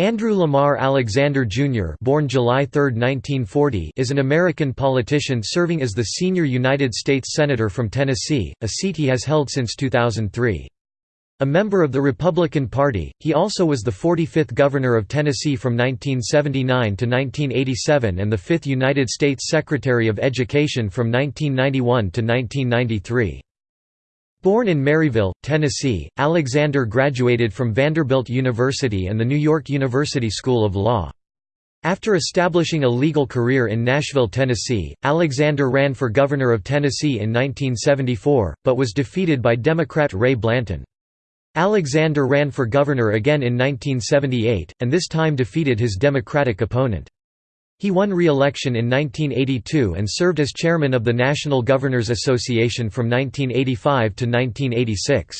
Andrew Lamar Alexander Jr. born July 3, 1940, is an American politician serving as the senior United States Senator from Tennessee, a seat he has held since 2003. A member of the Republican Party, he also was the 45th Governor of Tennessee from 1979 to 1987 and the 5th United States Secretary of Education from 1991 to 1993. Born in Maryville, Tennessee, Alexander graduated from Vanderbilt University and the New York University School of Law. After establishing a legal career in Nashville, Tennessee, Alexander ran for governor of Tennessee in 1974, but was defeated by Democrat Ray Blanton. Alexander ran for governor again in 1978, and this time defeated his Democratic opponent. He won re-election in 1982 and served as chairman of the National Governors Association from 1985 to 1986.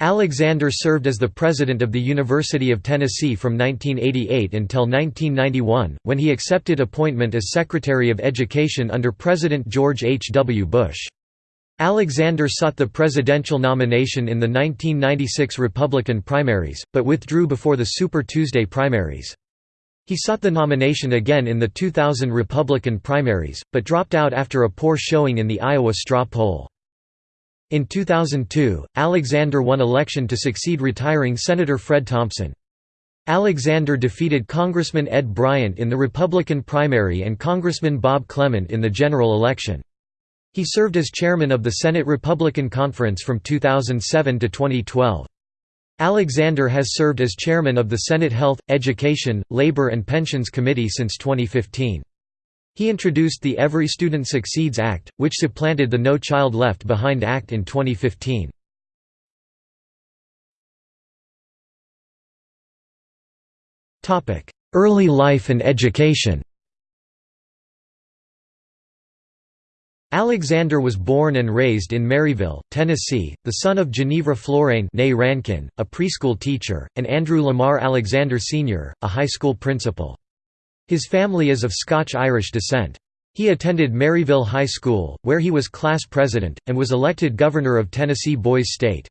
Alexander served as the president of the University of Tennessee from 1988 until 1991, when he accepted appointment as Secretary of Education under President George H. W. Bush. Alexander sought the presidential nomination in the 1996 Republican primaries, but withdrew before the Super Tuesday primaries. He sought the nomination again in the 2000 Republican primaries, but dropped out after a poor showing in the Iowa straw poll. In 2002, Alexander won election to succeed retiring Senator Fred Thompson. Alexander defeated Congressman Ed Bryant in the Republican primary and Congressman Bob Clement in the general election. He served as chairman of the Senate Republican Conference from 2007 to 2012. Alexander has served as chairman of the Senate Health, Education, Labor and Pensions Committee since 2015. He introduced the Every Student Succeeds Act, which supplanted the No Child Left Behind Act in 2015. Early life and education Alexander was born and raised in Maryville, Tennessee, the son of Genevra Florane Rankin, a preschool teacher, and Andrew Lamar Alexander Sr., a high school principal. His family is of Scotch-Irish descent. He attended Maryville High School, where he was class president, and was elected governor of Tennessee Boys State.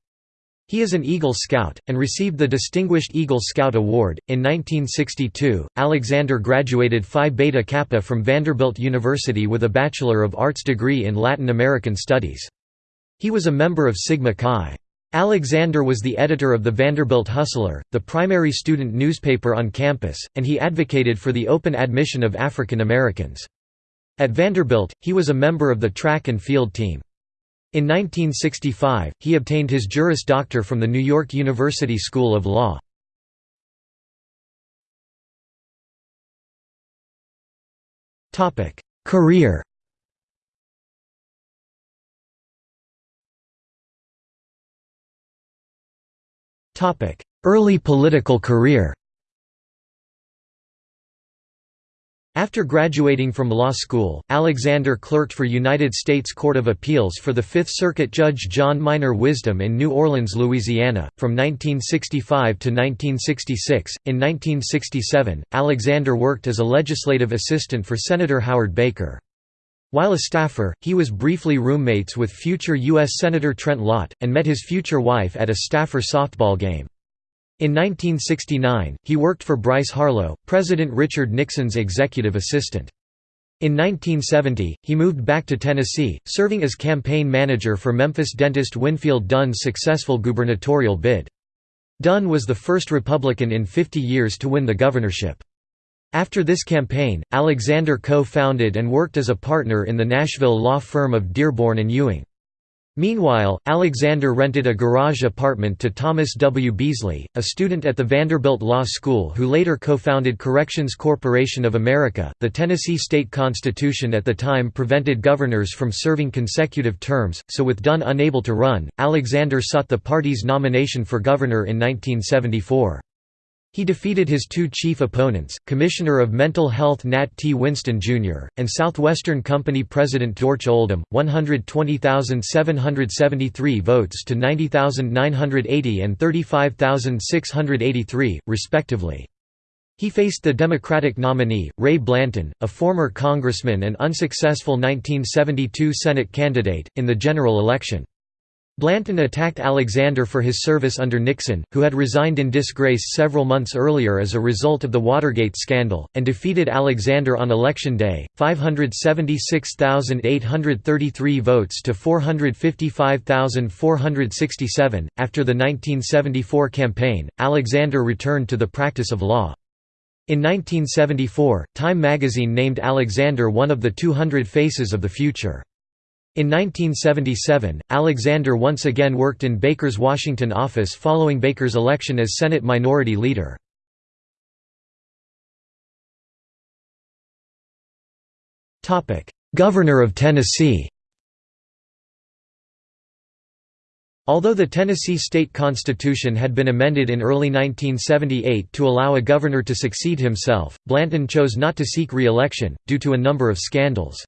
He is an Eagle Scout, and received the Distinguished Eagle Scout Award. In 1962, Alexander graduated Phi Beta Kappa from Vanderbilt University with a Bachelor of Arts degree in Latin American Studies. He was a member of Sigma Chi. Alexander was the editor of the Vanderbilt Hustler, the primary student newspaper on campus, and he advocated for the open admission of African Americans. At Vanderbilt, he was a member of the track and field team. In 1965, he obtained his Juris Doctor from the New York University School of Law. Career Early political career After graduating from law school, Alexander clerked for United States Court of Appeals for the Fifth Circuit Judge John Minor Wisdom in New Orleans, Louisiana, from 1965 to 1966. In 1967, Alexander worked as a legislative assistant for Senator Howard Baker. While a staffer, he was briefly roommates with future U.S. Senator Trent Lott, and met his future wife at a staffer softball game. In 1969, he worked for Bryce Harlow, President Richard Nixon's executive assistant. In 1970, he moved back to Tennessee, serving as campaign manager for Memphis dentist Winfield Dunn's successful gubernatorial bid. Dunn was the first Republican in 50 years to win the governorship. After this campaign, Alexander co-founded and worked as a partner in the Nashville law firm of Dearborn and Ewing. Meanwhile, Alexander rented a garage apartment to Thomas W. Beasley, a student at the Vanderbilt Law School who later co-founded Corrections Corporation of America. The Tennessee state constitution at the time prevented governors from serving consecutive terms, so with Dunn unable to run, Alexander sought the party's nomination for governor in 1974. He defeated his two chief opponents, Commissioner of Mental Health Nat T. Winston, Jr., and Southwestern Company President Dorch Oldham, 120,773 votes to 90,980 and 35,683, respectively. He faced the Democratic nominee, Ray Blanton, a former congressman and unsuccessful 1972 Senate candidate, in the general election. Blanton attacked Alexander for his service under Nixon, who had resigned in disgrace several months earlier as a result of the Watergate scandal, and defeated Alexander on Election Day, 576,833 votes to 455,467. After the 1974 campaign, Alexander returned to the practice of law. In 1974, Time magazine named Alexander one of the 200 Faces of the Future. In 1977, Alexander once again worked in Baker's Washington office following Baker's election as Senate Minority Leader. Governor of Tennessee Although the Tennessee state constitution had been amended in early 1978 to allow a governor to succeed himself, Blanton chose not to seek re-election, due to a number of scandals.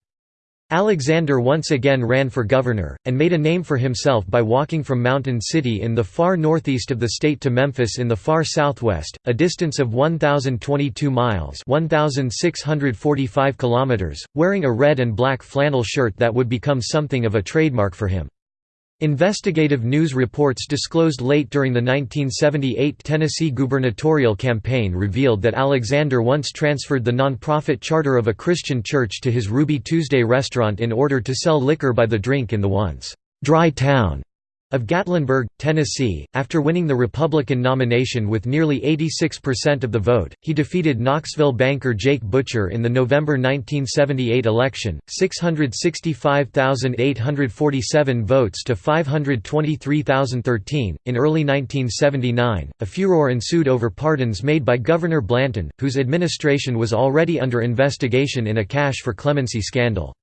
Alexander once again ran for governor, and made a name for himself by walking from Mountain City in the far northeast of the state to Memphis in the far southwest, a distance of 1,022 miles 1,645 kilometers, wearing a red and black flannel shirt that would become something of a trademark for him. Investigative news reports disclosed late during the 1978 Tennessee gubernatorial campaign revealed that Alexander once transferred the nonprofit charter of a Christian church to his Ruby Tuesday restaurant in order to sell liquor by the drink in the once dry town of Gatlinburg, Tennessee, after winning the Republican nomination with nearly 86% of the vote, he defeated Knoxville banker Jake Butcher in the November 1978 election, 665,847 votes to 523,013. In early 1979, a furor ensued over pardons made by Governor Blanton, whose administration was already under investigation in a cash for clemency scandal.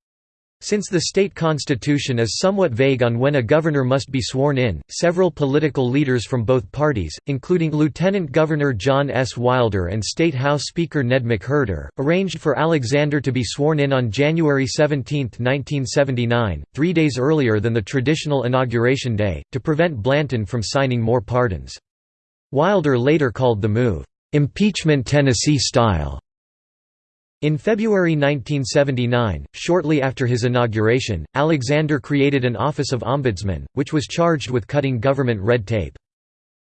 Since the state constitution is somewhat vague on when a governor must be sworn in, several political leaders from both parties, including Lieutenant Governor John S. Wilder and State House Speaker Ned McWherter, arranged for Alexander to be sworn in on January 17, 1979, three days earlier than the traditional inauguration day, to prevent Blanton from signing more pardons. Wilder later called the move, "...impeachment Tennessee style." In February 1979, shortly after his inauguration, Alexander created an Office of Ombudsman, which was charged with cutting government red tape.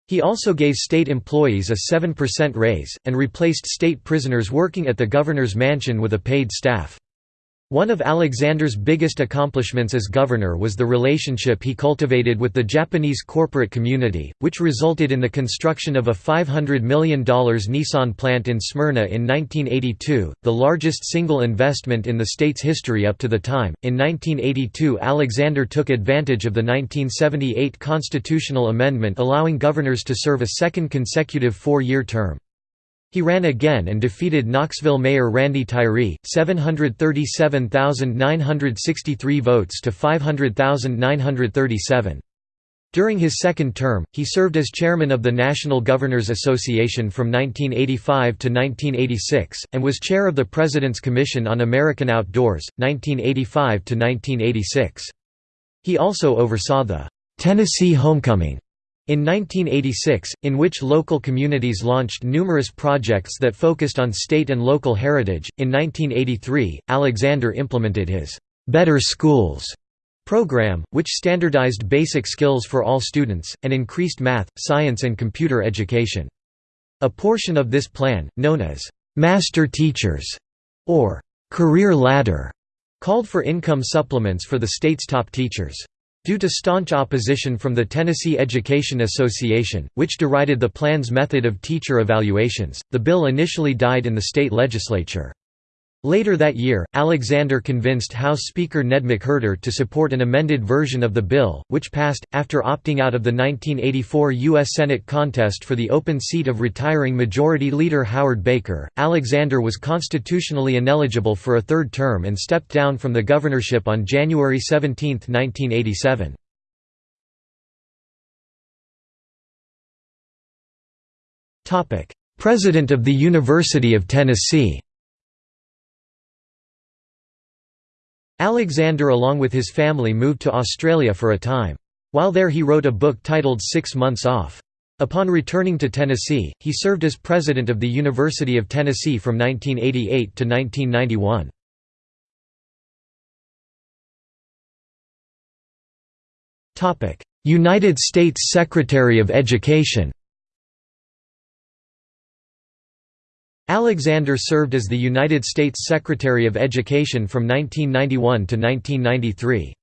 He also gave state employees a 7% raise, and replaced state prisoners working at the governor's mansion with a paid staff. One of Alexander's biggest accomplishments as governor was the relationship he cultivated with the Japanese corporate community, which resulted in the construction of a $500 million Nissan plant in Smyrna in 1982, the largest single investment in the state's history up to the time. In 1982, Alexander took advantage of the 1978 constitutional amendment allowing governors to serve a second consecutive four year term. He ran again and defeated Knoxville Mayor Randy Tyree, 737,963 votes to 500,937. During his second term, he served as chairman of the National Governors Association from 1985 to 1986, and was chair of the President's Commission on American Outdoors, 1985 to 1986. He also oversaw the Tennessee Homecoming in 1986, in which local communities launched numerous projects that focused on state and local heritage, in 1983, Alexander implemented his Better Schools program, which standardized basic skills for all students, and increased math, science and computer education. A portion of this plan, known as Master Teachers or Career Ladder, called for income supplements for the state's top teachers. Due to staunch opposition from the Tennessee Education Association, which derided the plan's method of teacher evaluations, the bill initially died in the state legislature. Later that year, Alexander convinced House Speaker Ned McWherter to support an amended version of the bill, which passed, after opting out of the 1984 U.S. Senate contest for the open seat of retiring Majority Leader Howard Baker. Alexander was constitutionally ineligible for a third term and stepped down from the governorship on January 17, 1987. President of the University of Tennessee Alexander along with his family moved to Australia for a time. While there he wrote a book titled Six Months Off. Upon returning to Tennessee, he served as president of the University of Tennessee from 1988 to 1991. United States Secretary of Education Alexander served as the United States Secretary of Education from 1991 to 1993.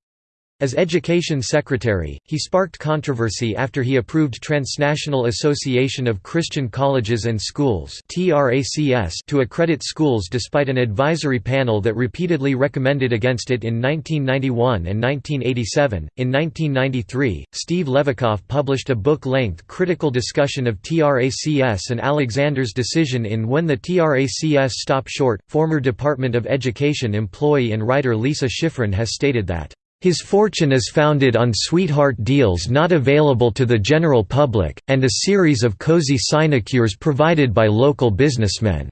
As Education Secretary, he sparked controversy after he approved Transnational Association of Christian Colleges and Schools to accredit schools despite an advisory panel that repeatedly recommended against it in 1991 and 1987. In 1993, Steve Levicoff published a book length critical discussion of TRACS and Alexander's decision in When the TRACS Stop Short. Former Department of Education employee and writer Lisa Schifrin has stated that his fortune is founded on sweetheart deals not available to the general public, and a series of cozy sinecures provided by local businessmen.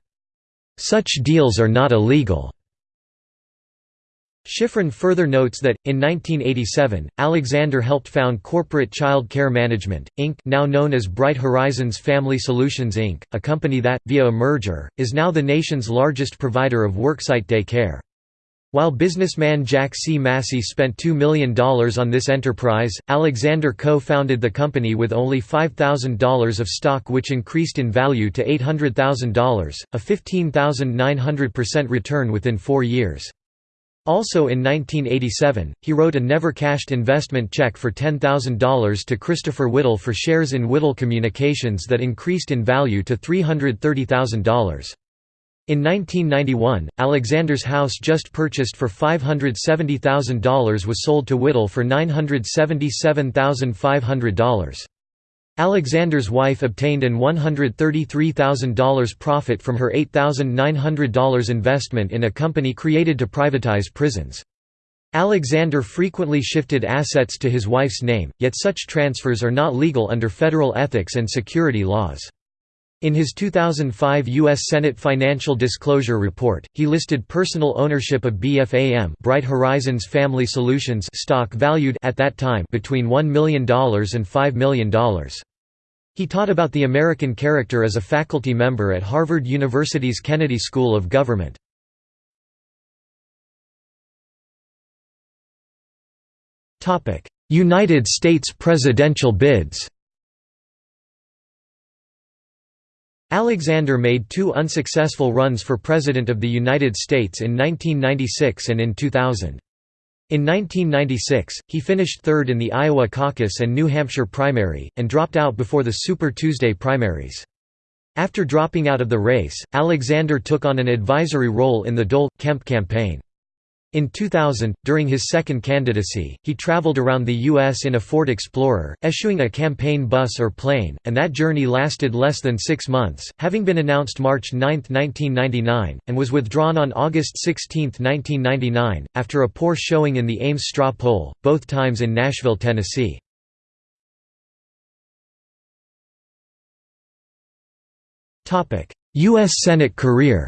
Such deals are not illegal. Schifrin further notes that, in 1987, Alexander helped found Corporate Child Care Management, Inc. now known as Bright Horizons Family Solutions Inc., a company that, via a merger, is now the nation's largest provider of worksite day care. While businessman Jack C. Massey spent $2 million on this enterprise, Alexander co-founded the company with only $5,000 of stock which increased in value to $800,000, a 15,900% return within four years. Also in 1987, he wrote a never-cashed investment check for $10,000 to Christopher Whittle for shares in Whittle Communications that increased in value to $330,000. In 1991, Alexander's house just purchased for $570,000 was sold to Whittle for $977,500. Alexander's wife obtained an $133,000 profit from her $8,900 investment in a company created to privatize prisons. Alexander frequently shifted assets to his wife's name, yet such transfers are not legal under federal ethics and security laws. In his 2005 U.S. Senate Financial Disclosure Report, he listed personal ownership of BFAM Bright Horizons Family Solutions stock valued at that time between $1 million and $5 million. He taught about the American character as a faculty member at Harvard University's Kennedy School of Government. United States presidential bids Alexander made two unsuccessful runs for President of the United States in 1996 and in 2000. In 1996, he finished third in the Iowa caucus and New Hampshire primary, and dropped out before the Super Tuesday primaries. After dropping out of the race, Alexander took on an advisory role in the Dole-Kemp campaign. In 2000, during his second candidacy, he traveled around the U.S. in a Ford Explorer, eschewing a campaign bus or plane, and that journey lasted less than six months, having been announced March 9, 1999, and was withdrawn on August 16, 1999, after a poor showing in the Ames straw poll, both times in Nashville, Tennessee. U.S. Senate career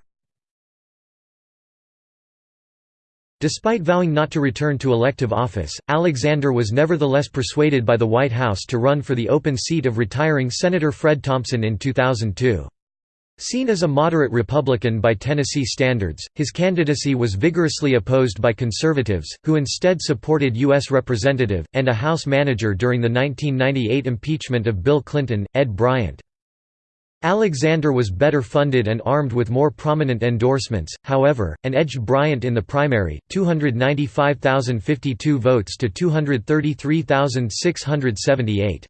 Despite vowing not to return to elective office, Alexander was nevertheless persuaded by the White House to run for the open seat of retiring Senator Fred Thompson in 2002. Seen as a moderate Republican by Tennessee standards, his candidacy was vigorously opposed by conservatives, who instead supported U.S. Representative, and a House manager during the 1998 impeachment of Bill Clinton, Ed Bryant. Alexander was better funded and armed with more prominent endorsements, however, and edged Bryant in the primary, 295,052 votes to 233,678.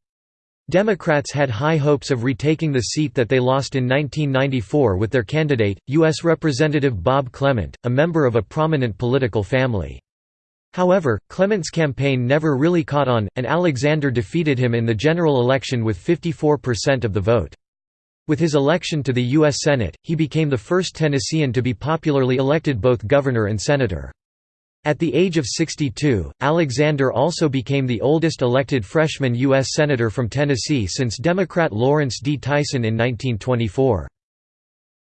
Democrats had high hopes of retaking the seat that they lost in 1994 with their candidate, U.S. Representative Bob Clement, a member of a prominent political family. However, Clement's campaign never really caught on, and Alexander defeated him in the general election with 54% of the vote. With his election to the U.S. Senate, he became the first Tennessean to be popularly elected both governor and senator. At the age of 62, Alexander also became the oldest elected freshman U.S. Senator from Tennessee since Democrat Lawrence D. Tyson in 1924.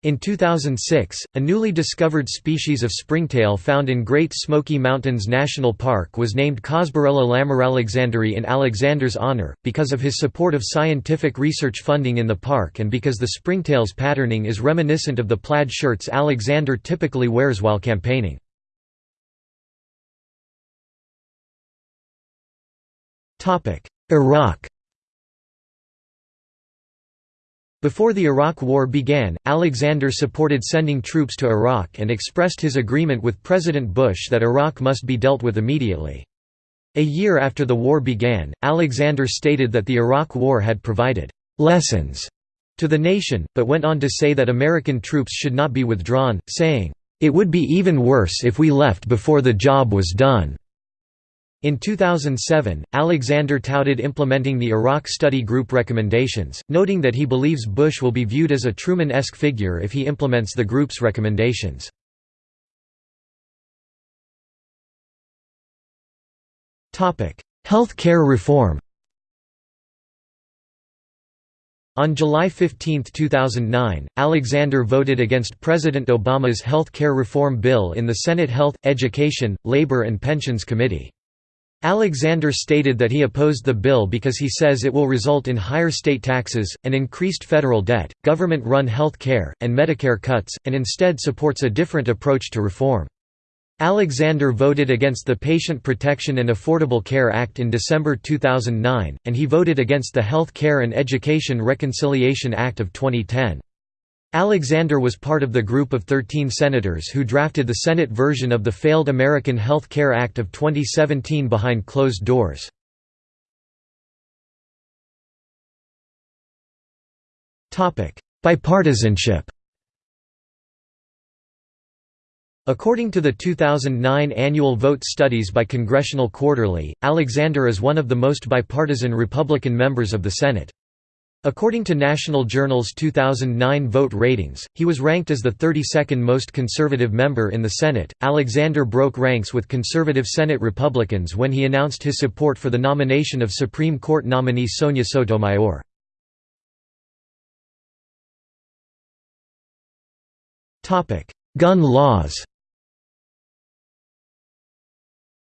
In 2006, a newly discovered species of springtail found in Great Smoky Mountains National Park was named Cosberella lamaralexanderi in Alexander's honor, because of his support of scientific research funding in the park and because the springtail's patterning is reminiscent of the plaid shirts Alexander typically wears while campaigning. Iraq Before the Iraq War began, Alexander supported sending troops to Iraq and expressed his agreement with President Bush that Iraq must be dealt with immediately. A year after the war began, Alexander stated that the Iraq War had provided «lessons» to the nation, but went on to say that American troops should not be withdrawn, saying, "...it would be even worse if we left before the job was done." In 2007, Alexander touted implementing the Iraq Study Group recommendations, noting that he believes Bush will be viewed as a Truman-esque figure if he implements the group's recommendations. Health care reform On July 15, 2009, Alexander voted against President Obama's health care reform bill in the Senate Health, Education, Labor and Pensions Committee. Alexander stated that he opposed the bill because he says it will result in higher state taxes, and increased federal debt, government-run health care, and Medicare cuts, and instead supports a different approach to reform. Alexander voted against the Patient Protection and Affordable Care Act in December 2009, and he voted against the Health Care and Education Reconciliation Act of 2010. Alexander was part of the group of 13 senators who drafted the Senate version of the failed American Health Care Act of 2017 behind closed doors. Bipartisanship According to the 2009 annual vote studies by Congressional Quarterly, Alexander is one of the most bipartisan Republican members of the Senate. According to National Journal's 2009 vote ratings, he was ranked as the 32nd most conservative member in the Senate. Alexander broke ranks with conservative Senate Republicans when he announced his support for the nomination of Supreme Court nominee Sonia Sotomayor. Gun laws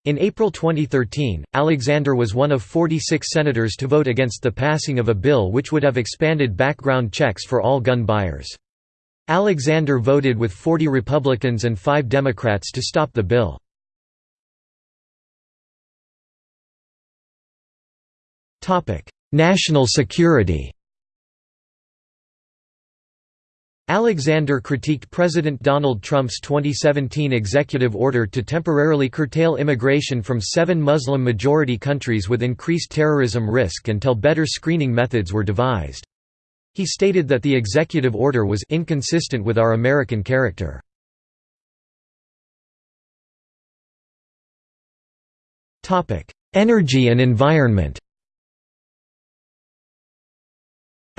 In April 2013, Alexander was one of 46 senators to vote against the passing of a bill which would have expanded background checks for all gun buyers. Alexander voted with 40 Republicans and 5 Democrats to stop the bill. National security Alexander critiqued President Donald Trump's 2017 executive order to temporarily curtail immigration from seven Muslim-majority countries with increased terrorism risk until better screening methods were devised. He stated that the executive order was inconsistent with our American character. Energy and environment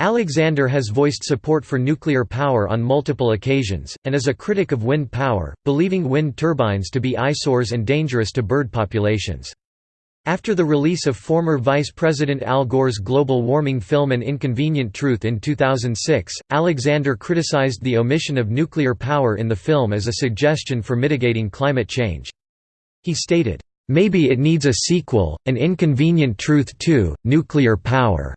Alexander has voiced support for nuclear power on multiple occasions, and is a critic of wind power, believing wind turbines to be eyesores and dangerous to bird populations. After the release of former Vice President Al Gore's global warming film An Inconvenient Truth in 2006, Alexander criticized the omission of nuclear power in the film as a suggestion for mitigating climate change. He stated, "...maybe it needs a sequel, An Inconvenient Truth 2, Nuclear Power."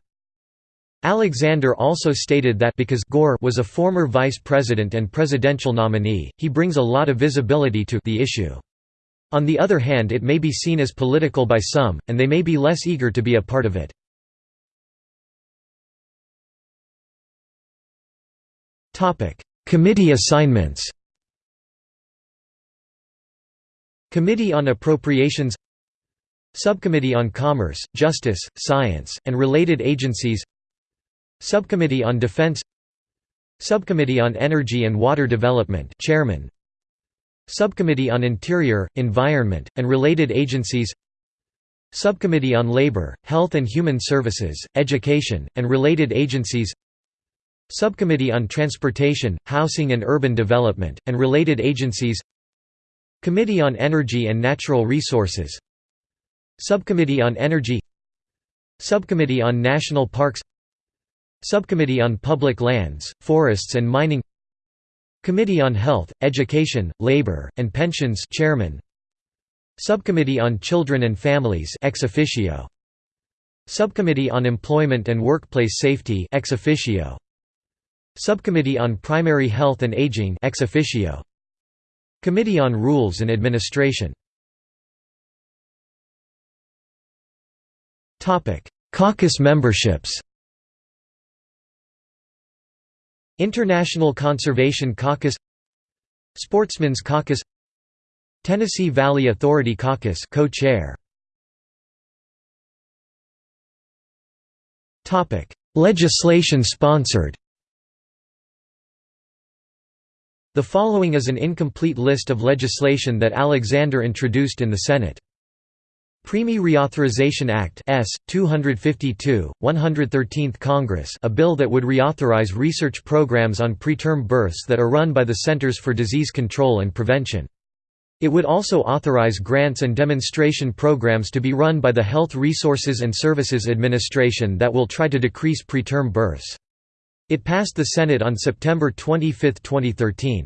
Alexander also stated that because Gore was a former vice president and presidential nominee, he brings a lot of visibility to the issue. On the other hand it may be seen as political by some, and they may be less eager to be a part of it. Committee assignments Committee on Appropriations Subcommittee on Commerce, Justice, Science, and Related Agencies Subcommittee on Defense Subcommittee on Energy and Water Development Chairman. Subcommittee on Interior, Environment, and Related Agencies Subcommittee on Labor, Health and Human Services, Education, and Related Agencies Subcommittee on Transportation, Housing and Urban Development, and Related Agencies Committee on Energy and Natural Resources Subcommittee on Energy Subcommittee on National Parks Subcommittee on Public Lands, Forests and Mining Committee on Health, Education, Labor, and Pensions Chairman. Subcommittee on Children and Families ex officio. Subcommittee on Employment and Workplace Safety ex officio. Subcommittee on Primary Health and Aging ex officio. Committee on Rules and Administration. Caucus memberships International Conservation Caucus Sportsman's Caucus Tennessee Valley Authority Caucus co-chair Topic Legislation sponsored The following is an incomplete list of legislation that Alexander introduced in the Senate. Preemie Reauthorization Act S. 252, 113th Congress a bill that would reauthorize research programs on preterm births that are run by the Centers for Disease Control and Prevention. It would also authorize grants and demonstration programs to be run by the Health Resources and Services Administration that will try to decrease preterm births. It passed the Senate on September 25, 2013.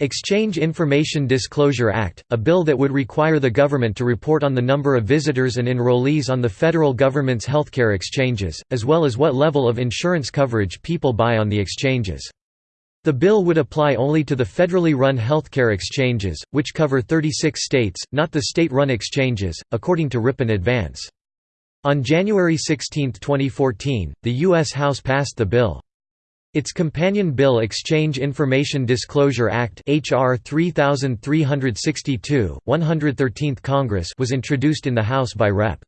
Exchange Information Disclosure Act, a bill that would require the government to report on the number of visitors and enrollees on the federal government's healthcare exchanges, as well as what level of insurance coverage people buy on the exchanges. The bill would apply only to the federally run healthcare exchanges, which cover 36 states, not the state-run exchanges, according to Ripon Advance. On January 16, 2014, the U.S. House passed the bill. Its companion bill Exchange Information Disclosure Act HR 3362, 113th Congress was introduced in the House by Rep.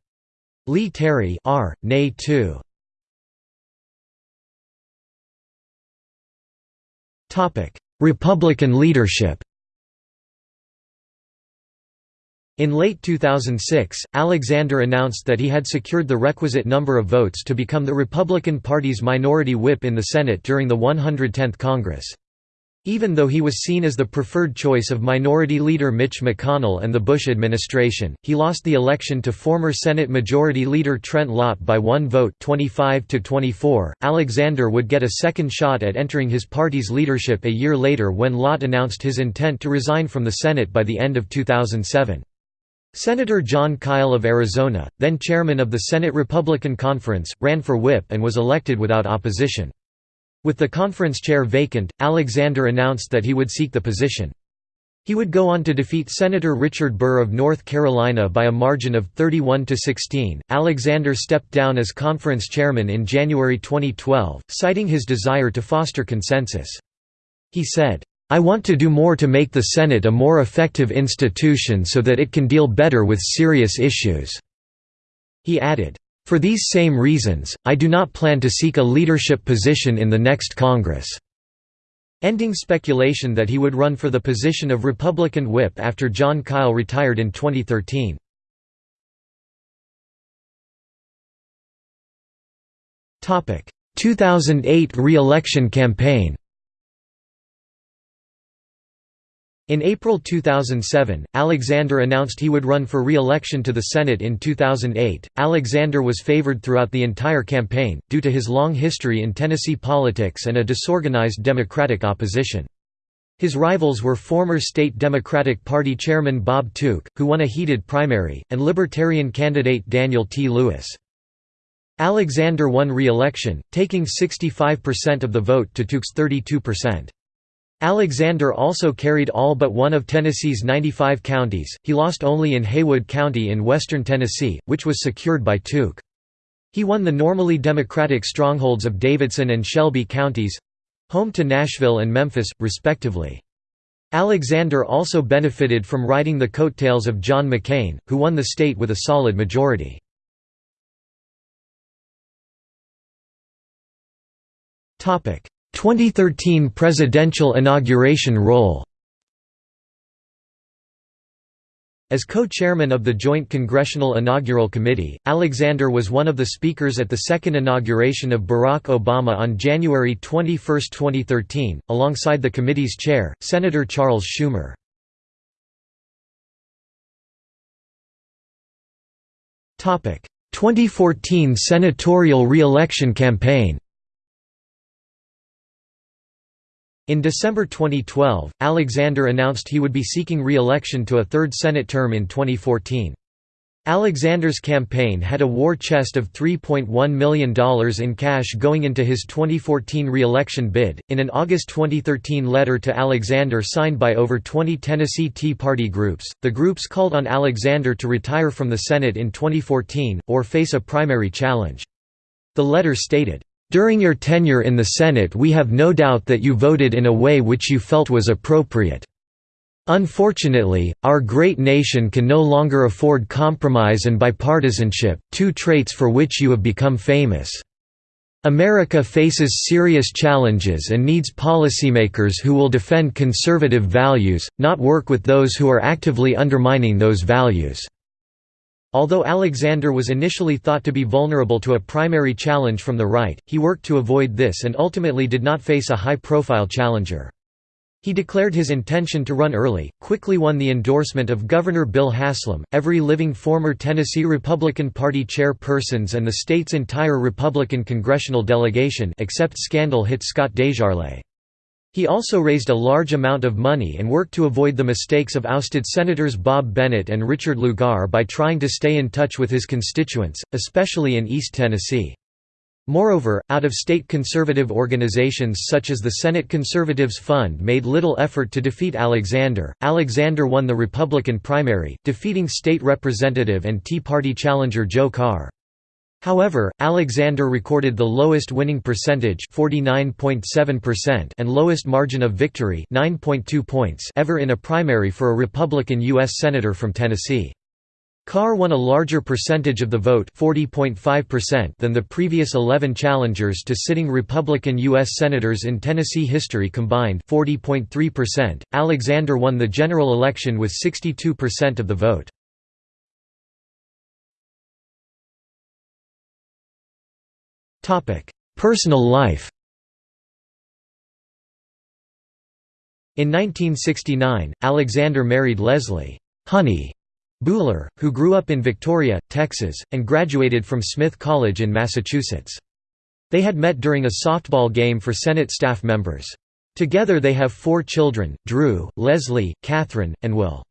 Lee Terry R. Nay 2. Republican leadership In late 2006, Alexander announced that he had secured the requisite number of votes to become the Republican Party's minority whip in the Senate during the 110th Congress. Even though he was seen as the preferred choice of Minority Leader Mitch McConnell and the Bush administration, he lost the election to former Senate Majority Leader Trent Lott by one vote 25 to 24. Alexander would get a second shot at entering his party's leadership a year later when Lott announced his intent to resign from the Senate by the end of 2007. Senator Jon Kyl of Arizona, then chairman of the Senate Republican Conference, ran for whip and was elected without opposition. With the conference chair vacant, Alexander announced that he would seek the position. He would go on to defeat Senator Richard Burr of North Carolina by a margin of 31 to 16. Alexander stepped down as conference chairman in January 2012, citing his desire to foster consensus. He said, I want to do more to make the Senate a more effective institution so that it can deal better with serious issues." He added, for these same reasons, I do not plan to seek a leadership position in the next Congress." Ending speculation that he would run for the position of Republican whip after Jon Kyl retired in 2013. Topic: 2008 re-election campaign. In April 2007, Alexander announced he would run for re-election to the Senate in 2008. Alexander was favored throughout the entire campaign, due to his long history in Tennessee politics and a disorganized Democratic opposition. His rivals were former state Democratic Party chairman Bob Tuke, who won a heated primary, and Libertarian candidate Daniel T. Lewis. Alexander won re-election, taking 65% of the vote to Tuke's 32%. Alexander also carried all but one of Tennessee's 95 counties, he lost only in Haywood County in western Tennessee, which was secured by Tuke. He won the normally Democratic strongholds of Davidson and Shelby counties—home to Nashville and Memphis, respectively. Alexander also benefited from riding the coattails of John McCain, who won the state with a solid majority. Topic: 2013 presidential inauguration role As co-chairman of the Joint Congressional Inaugural Committee, Alexander was one of the speakers at the second inauguration of Barack Obama on January 21, 2013, alongside the committee's chair, Senator Charles Schumer. Topic: 2014 senatorial re-election campaign. In December 2012, Alexander announced he would be seeking re-election to a third Senate term in 2014. Alexander's campaign had a war chest of $3.1 million in cash going into his 2014 re-election bid. In an August 2013 letter to Alexander signed by over 20 Tennessee Tea Party groups, the groups called on Alexander to retire from the Senate in 2014, or face a primary challenge. The letter stated, "...during your tenure in the Senate we have no doubt that you voted in a way which you felt was appropriate. Unfortunately, our great nation can no longer afford compromise and bipartisanship, two traits for which you have become famous. America faces serious challenges and needs policymakers who will defend conservative values, not work with those who are actively undermining those values." Although Alexander was initially thought to be vulnerable to a primary challenge from the right, he worked to avoid this and ultimately did not face a high-profile challenger. He declared his intention to run early, quickly won the endorsement of Governor Bill Haslam, every living former Tennessee Republican Party chairpersons and the state's entire Republican congressional delegation except scandal hit Scott DesJarlais. He also raised a large amount of money and worked to avoid the mistakes of ousted Senators Bob Bennett and Richard Lugar by trying to stay in touch with his constituents, especially in East Tennessee. Moreover, out-of-state conservative organizations such as the Senate Conservatives Fund made little effort to defeat Alexander. Alexander won the Republican primary, defeating state representative and Tea Party challenger Joe Carr. However, Alexander recorded the lowest winning percentage and lowest margin of victory points ever in a primary for a Republican U.S. Senator from Tennessee. Carr won a larger percentage of the vote than the previous 11 challengers to sitting Republican U.S. Senators in Tennessee history combined 40.3%. Alexander won the general election with 62% of the vote. Personal life In 1969, Alexander married Leslie Honey Buhler, who grew up in Victoria, Texas, and graduated from Smith College in Massachusetts. They had met during a softball game for Senate staff members. Together they have four children, Drew, Leslie, Catherine, and Will.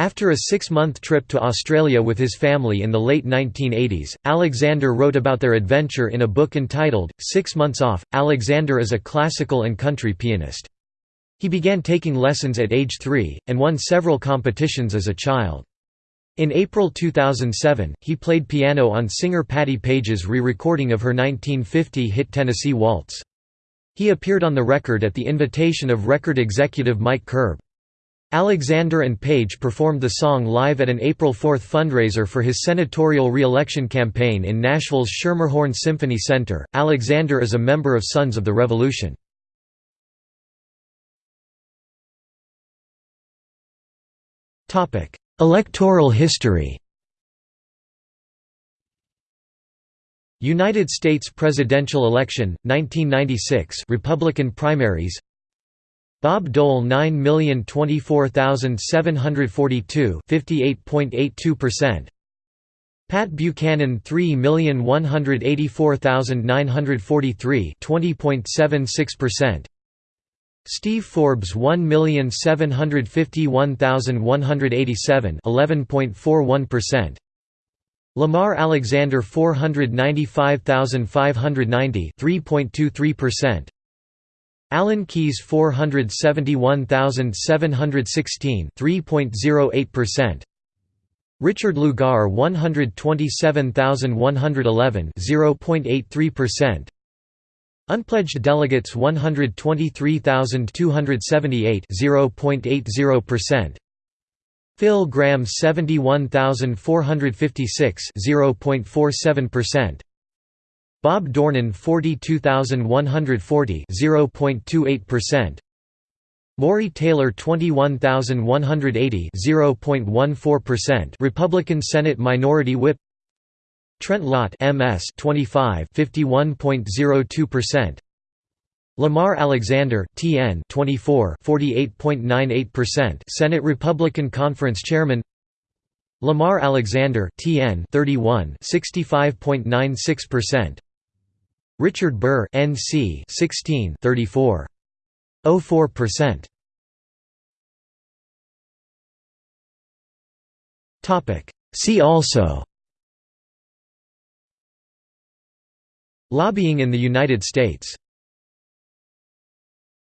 After a six-month trip to Australia with his family in the late 1980s, Alexander wrote about their adventure in a book entitled, Six Months Off. Alexander is a classical and country pianist. He began taking lessons at age three, and won several competitions as a child. In April 2007, he played piano on singer Patti Page's re-recording of her 1950 hit Tennessee Waltz. He appeared on the record at the invitation of record executive Mike Curb. Alexander and Page performed the song live at an April 4 fundraiser for his senatorial re-election campaign in Nashville's Schermerhorn Symphony Center. Alexander is a member of Sons of the Revolution. Topic: Electoral history United States presidential election 1996 Republican primaries Bob Dole 9024742 58.82% Pat Buchanan 3184943 20.76% Steve Forbes 1751187 11.41% Lamar Alexander 495590 3.23% Alan Keyes 471716 3.08% Richard Lugar 127111 0.83% Unpledged delegates 123,278 0.80%. Phil Gramm 71,456 0.47%. Bob Dornan 42,140 0.28%. Morry Taylor 21,180 0.14% Republican Senate Minority Whip Trent Lott MS 25 51.02% Lamar Alexander TN 24 48.98% Senate Republican Conference Chairman Lamar Alexander TN 31 65.96% Richard Burr NC 16 34 04% Topic. See also. Lobbying in the United States